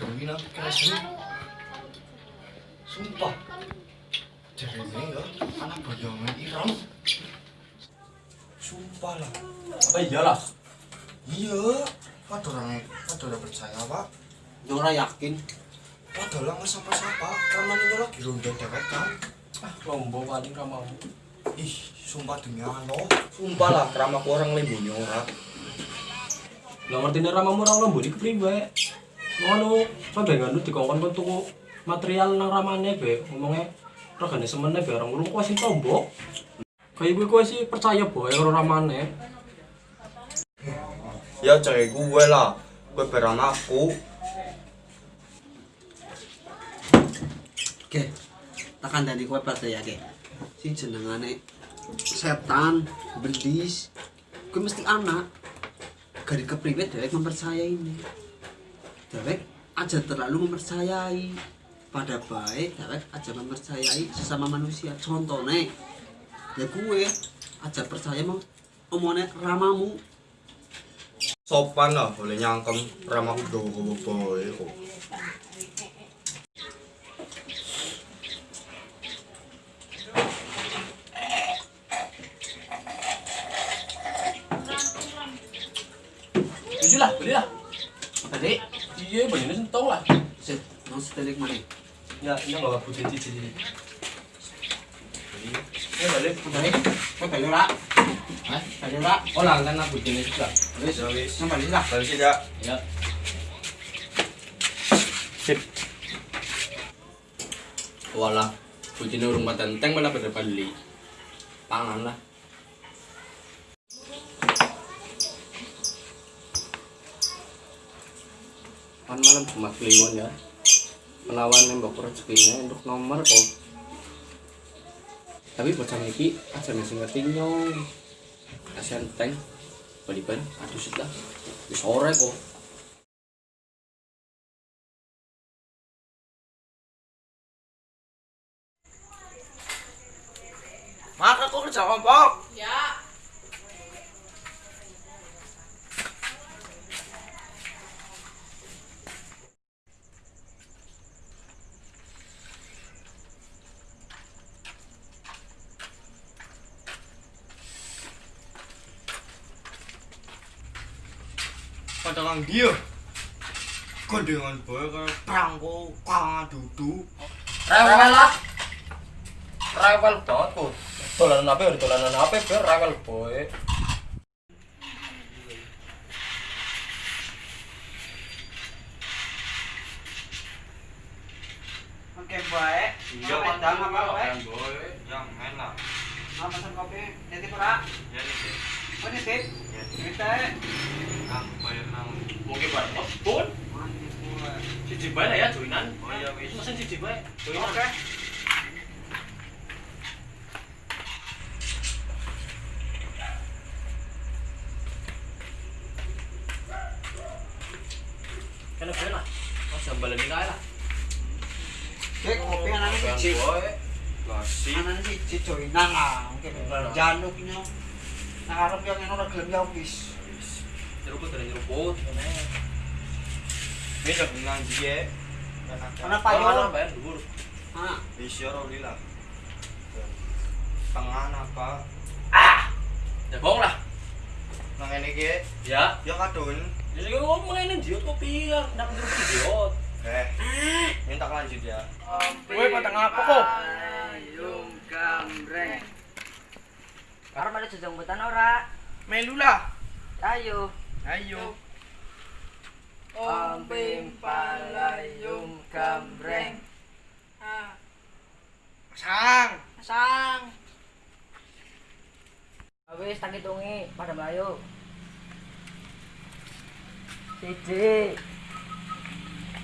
diweruhi nang kelasmu. Sumpah. Jerene ya, anak bayangan Iram. Sumpah lah. Apa iyalah? Iya, padahal orang padahal orang percaya pak. Ora yakin. Padahal nggak sapa-sapa, ramane ini lagi ronda dewek kan. Ah, lombo paling ra mau. Ih, sumpah demi Allah. Sumpah lah, ramaku orang lembunyi ora. Lah ngertine ramamu ora lombo iki priwe? Ngono, sampe ngono dikongkon kon tuku material nang ramane be, ngomongnya regane semene be orang kuwi sing tombok. Kayak gue kuwi sih percaya boy karo ramane. Ya cewek gue lah, gue beramaku. Oke, tak kandani kowe percaya ke. Si jenengane setan, berdis. Kowe mesti anak. Gari kepriwe dewek mempercayai ini. Dewek aja terlalu mempercayai. Pada baik, dewek aja mempercayai sesama manusia. Contohnya, ya gue aja percaya mau omongnya ramamu. Sopan lah, boleh nyangkem ramaku gue boy. Jujur lah, beli lah. Tadi, Iya, banyune sentong lah. set, setelik mana? Ya, ini enggak bagus cici. Ini balik. Tadi, kowe balik ora? Hah? Balik ora? Oh, lah kan aku jenis juga. Wis, Ya wis, nang balik lah. balik tidak. Ya. Sip. Walah, kucing urung matenteng malah pada beli. Pangan lah. Kan malam Jumat Kliwon ya. Menawan nembok rezekinya untuk nomor kok. Tapi bocah iki aja mesti ngerti nyong. Kasihan teng. Baliban, aduh. Wis sore kok. Maka kok kerja kelompok. Ya. Pada kang dia. Kondengan boy kayak prangko, kang dudu. Rewel lah. Rewel banget kok. Dolanan apa ya? Dolanan apa ya? Rewel boy. Oke, baik. Iya, Mau pedang apa, baik? boy. Yang enak. Mau pesan kopi? Nitip ora? Ya nih, Oh, nitip? Ya. Nitip. Ah bayar nang. Mungkin buat pun. Cici bae lah ya joinan. Oh iya wis. Mesen cici bae. Joinan. Oke. Kena kena lah. Mas ini kae lah. Kopi anaknya siji. boy. Kasih. Anaknya siji joinan lah. Oke, Bener. januk nyo. Nah, arep yang ora gelem ya wis. Nyeruput dari nyeruput. Ini udah bilang dia. Ana payo. Mana bayar dhuwur. Ah, Bisa roli lah. Tangan apa? Ya bong lah. Nang ini ki, Ya. ya kadun. Jadi gue ngomong ini diot kopi ya, nak nyeruput diot. Eh, minta lanjut ya. Kowe pada ngapa kok? Gambreng. Karena ada jajang betan ora. Melu lah. Ayo. Ayo. Ompim palayung gambreng. Ah. Sang. Sang. Wis tak hitungi pada melayu. Siji.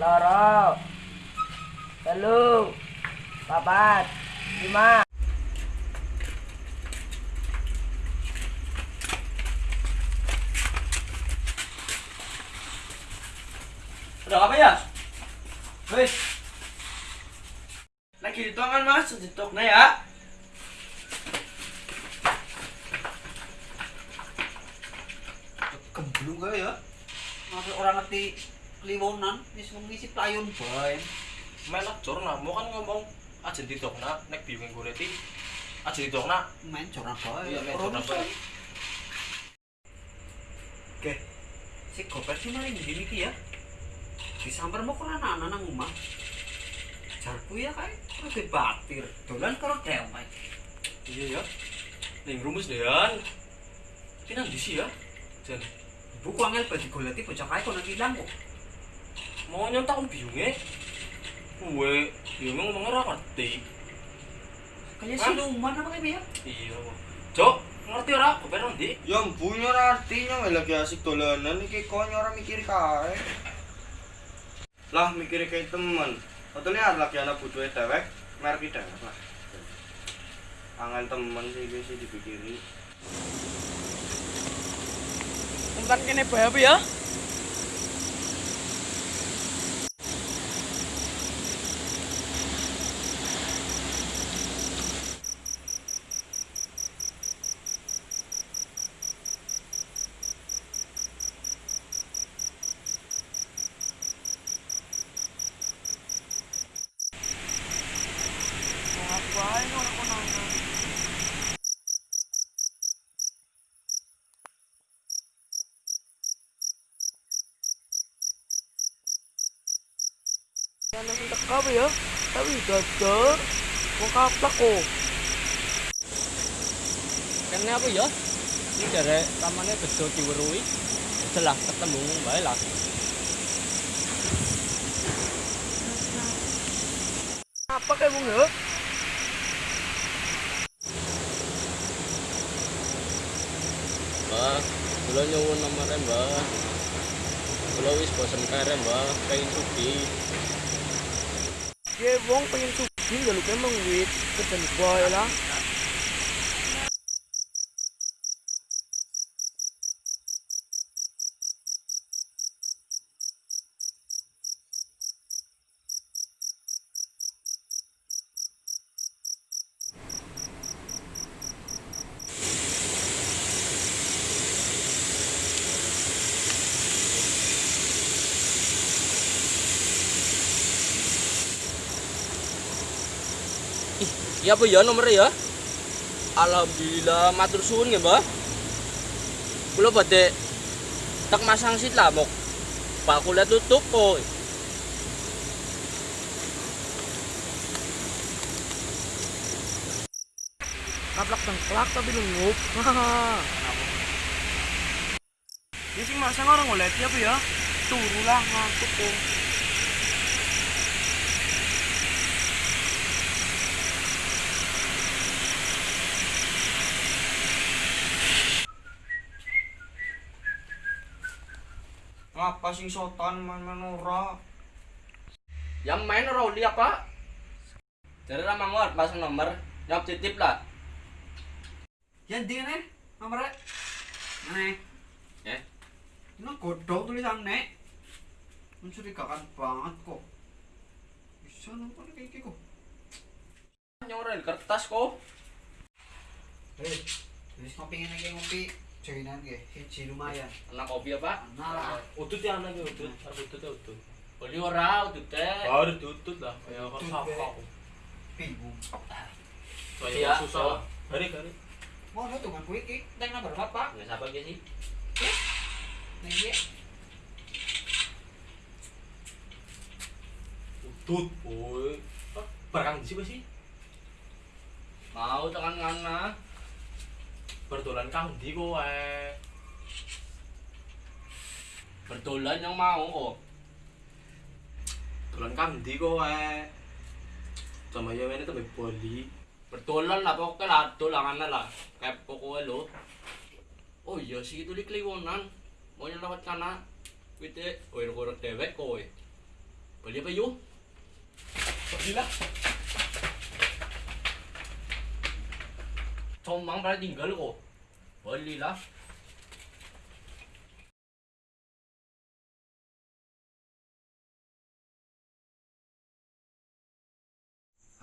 Loro. Telu. Papat. Lima. Cok apa ya? Wis. Lagi ditongan mas, ditoknya ya. Kembung gak ya? Masih orang ngerti kliwonan, wis ngisi playon bae. Melok jor mau kan ngomong aja ditokna nek bingung goleti aja ditokna main jor bae. Iya, main jor bae. Oke. Si koper sih malah ini ya. Disamper mau kok anak-anak nang omah. Jarku ya kae rada batir. Dolan karo dewek. iya ya ning rumus dean iki nang di sih ya jan Ibu ku angel bagi goleti bocah kae kono ilang kok. mau nyontak biungnya Kue, biungnya ngomongnya ora ngerti Kayak Hah? siluman apa kayak ya? Iya Cok, ngerti ora? Koper nanti Ya mbunya ora artinya wae lagi asik dolanan iki kok ora mikir kae. Lah mikir kayak temen. Lihat lagi anak butuh dewek, merek dewek lah. Angel temen sih iki sih dipikiri. Umpan kene apa ya? Yan ang teka ba ya? Tapi dadar. Kung kaplak ko. Kene apa ya? Ini dari tamannya bejo diwerui Setelah ketemu bae lah Apa kayak mong ya? Mbah, kula nyuwun nomore Mbah. Kula wis bosen kare Mbah, pengen sugi. Ye wong pengen sugih ya lu kayak mengwit. Kesan boy lah. Iya apa ya nomornya ya? Alhamdulillah matur suwun ya, Mbah. Kula badhe tak masang sit lah mok. Pak kuliah tutup kok. Kaplak tengklak tapi lungup. Ini sih masa orang ngeliat apa ya? Turu lah ngantuk kok. Ngapa sing sotan main-main ora? Yang main ora uli apa? Jadi ramah ngot pasang nomor, nyop titip lah. Ya ndi ne? Nomore. Ane. Ya. Ini godhong tulisannya. Mencurigakan banget kok. Bisa napa kayak gitu. Nyorel kertas kok. Hei, wis ngopi ngene iki ngopi. Joinan nggih, hiji lumayan. Anak kopi apa? Nah, Udut ya anak udut, harus udut ya udut. Oli ora udut teh. Baru udut lah, kayak Udut, kok Be. sapa. bingung. Iya, susah. Hari hari. Mau tuh kan kuwi iki, teng nomor apa? Nggak siapa sih? Ning iki. Udut, boy. Barang di sini sih? Mau tekan ngana. Berdolan kang di kowe. Berdolan yang mau kok. Dolan kang di kowe. Sama ya ini tuh boli. Berdolan lah pokoknya lah dolangan lah. Kayak pokoknya lo. Oh iya sih itu di kliwonan. Mau lewat kana. Wite, oir-oir dewek kowe. Beli apa yuk? Belilah. Comang pada tinggal kok. Belilah.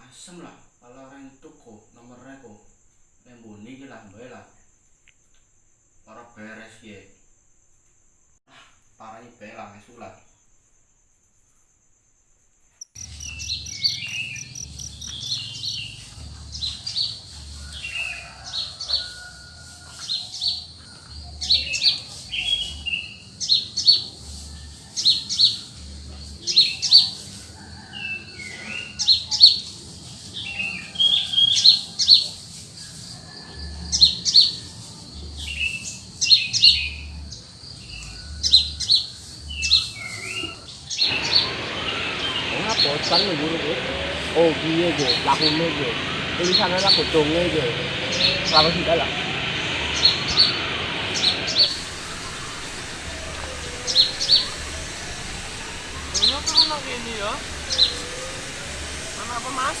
Asem lah, kalau orang itu kok nomornya kok. Nembuni ki lah, mbak lah. Para beres ya. Ah, parah ini lah. pemanasan nunggu iki. Oh piye iki? Lakune iki. Tulisannya lah godhonge iki. Lalu sudah lah. Ini turun lagi ini ya. Mana apa mas?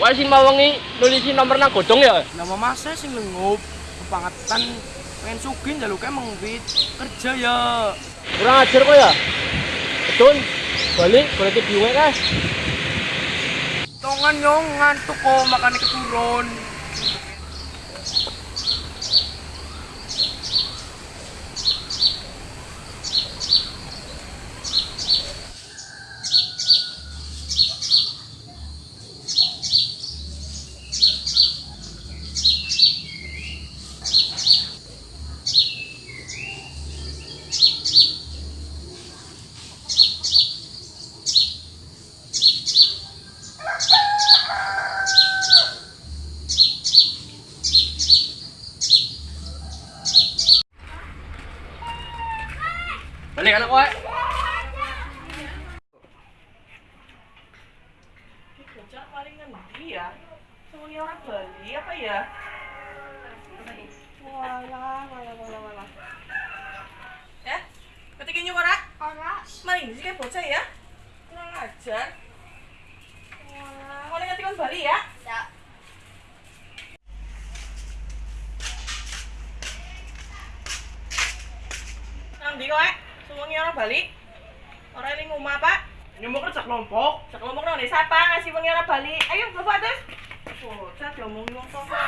Wah sing mau wengi nulisi nomor nang godhong ya. Nama masnya sing lengup kebangetan pengen sugih jaluknya mengwit kerja ya Kurang ajar kok ya. Betul. Balik tibi wae kas. tongan nyong ngantuk kok makannya keturun anak kowe. bocah paling ngendi ya? Semuanya orang Bali apa ya? Walah walah walah walah ya ketikin nyuk ora ora main sih bocah ya? Kurang ajar. Walah mau ngetikon Bali ya? Ya. Kowe, semuanya orang Bali. Orang ini ngomong apa? Nyumbuk kerja kelompok. Kerja kelompok nang desa apa? Ngasih wengi orang Bali. Ayo, bapak terus. Oh, wong tua.